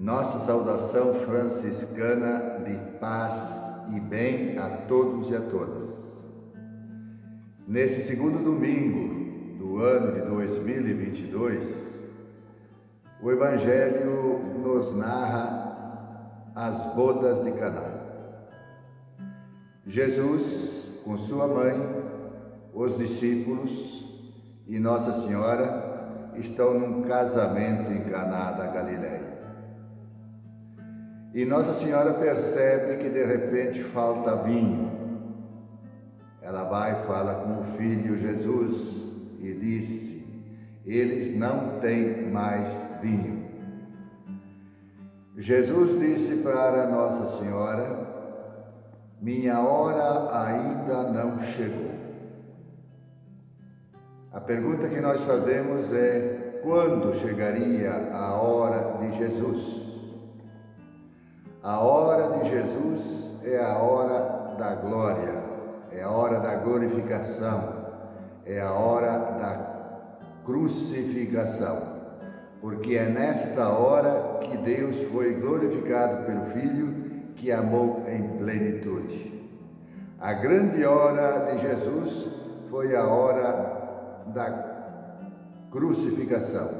Nossa saudação franciscana de paz e bem a todos e a todas. Nesse segundo domingo do ano de 2022, o Evangelho nos narra as bodas de Caná. Jesus, com sua mãe, os discípulos e Nossa Senhora estão num casamento em Caná da Galileia. E Nossa Senhora percebe que de repente falta vinho. Ela vai e fala com o filho Jesus e disse: Eles não têm mais vinho. Jesus disse para Nossa Senhora: Minha hora ainda não chegou. A pergunta que nós fazemos é: quando chegaria a hora de Jesus? A hora de Jesus é a hora da glória, é a hora da glorificação, é a hora da crucificação, porque é nesta hora que Deus foi glorificado pelo Filho que amou em plenitude. A grande hora de Jesus foi a hora da crucificação,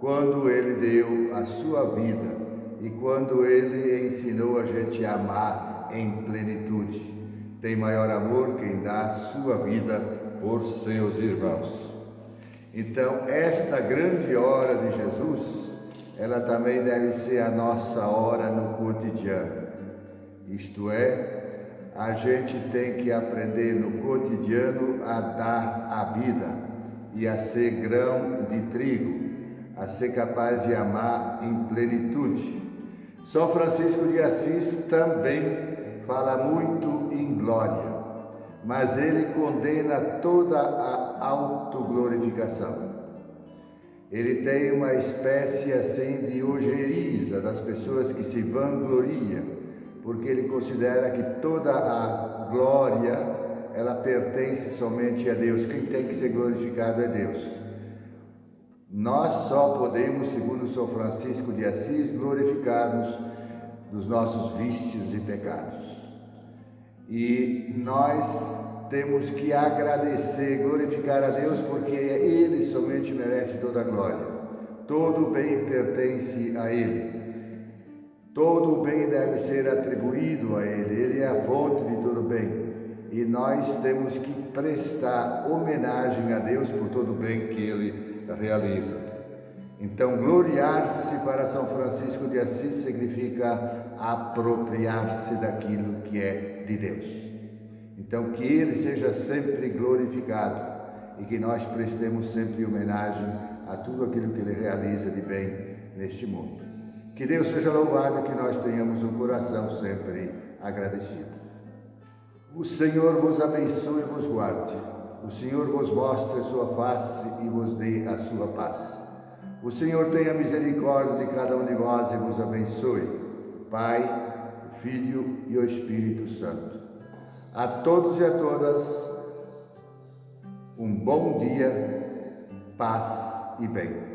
quando ele deu a sua vida e quando ele ensinou a gente a amar em plenitude. Tem maior amor quem dá a sua vida por seus irmãos. Então, esta grande hora de Jesus, ela também deve ser a nossa hora no cotidiano. Isto é, a gente tem que aprender no cotidiano a dar a vida e a ser grão de trigo, a ser capaz de amar em plenitude. São Francisco de Assis também fala muito em glória, mas ele condena toda a autoglorificação. Ele tem uma espécie assim de ojeriza das pessoas que se vangloriam, porque ele considera que toda a glória ela pertence somente a Deus. Quem tem que ser glorificado é Deus. Nós só podemos, segundo São Francisco de Assis, glorificarmos dos nossos vícios e pecados. E nós temos que agradecer, glorificar a Deus, porque Ele somente merece toda a glória. Todo bem pertence a Ele. Todo bem deve ser atribuído a Ele. Ele é a fonte de todo bem. E nós temos que prestar homenagem a Deus por todo o bem que Ele realiza. Então, gloriar-se para São Francisco de Assis significa apropriar-se daquilo que é de Deus. Então, que ele seja sempre glorificado e que nós prestemos sempre homenagem a tudo aquilo que ele realiza de bem neste mundo. Que Deus seja louvado e que nós tenhamos um coração sempre agradecido. O Senhor vos abençoe e vos guarde. O Senhor vos mostre sua face e vos dê a sua paz. O Senhor tenha misericórdia de cada um de vós e vos abençoe. Pai, Filho e o Espírito Santo. A todos e a todas, um bom dia, paz e bem.